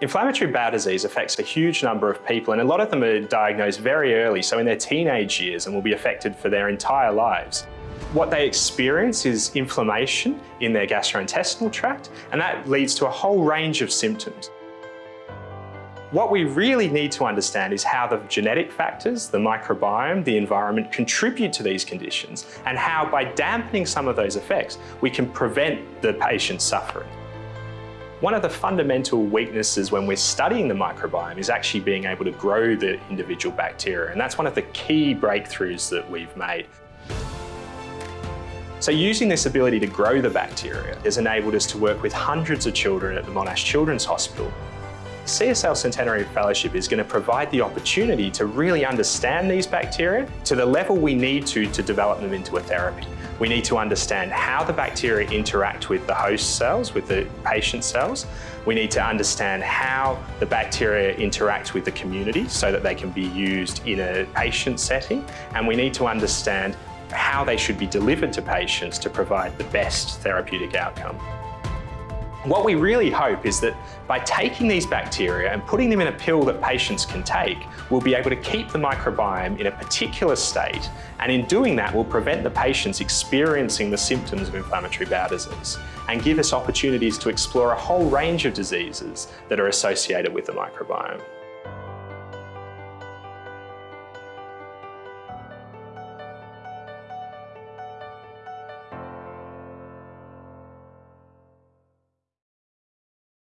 Inflammatory bowel disease affects a huge number of people and a lot of them are diagnosed very early, so in their teenage years and will be affected for their entire lives. What they experience is inflammation in their gastrointestinal tract and that leads to a whole range of symptoms. What we really need to understand is how the genetic factors, the microbiome, the environment contribute to these conditions and how by dampening some of those effects, we can prevent the patient suffering. One of the fundamental weaknesses when we're studying the microbiome is actually being able to grow the individual bacteria and that's one of the key breakthroughs that we've made. So using this ability to grow the bacteria has enabled us to work with hundreds of children at the Monash Children's Hospital CSL Centenary Fellowship is going to provide the opportunity to really understand these bacteria to the level we need to to develop them into a therapy. We need to understand how the bacteria interact with the host cells, with the patient cells. We need to understand how the bacteria interact with the community so that they can be used in a patient setting. And we need to understand how they should be delivered to patients to provide the best therapeutic outcome. What we really hope is that by taking these bacteria and putting them in a pill that patients can take, we'll be able to keep the microbiome in a particular state and in doing that we'll prevent the patients experiencing the symptoms of inflammatory bowel disease and give us opportunities to explore a whole range of diseases that are associated with the microbiome.